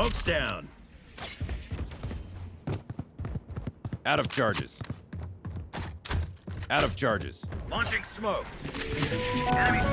Smoke's down. Out of charges. Out of charges. Launching smoke. Enemy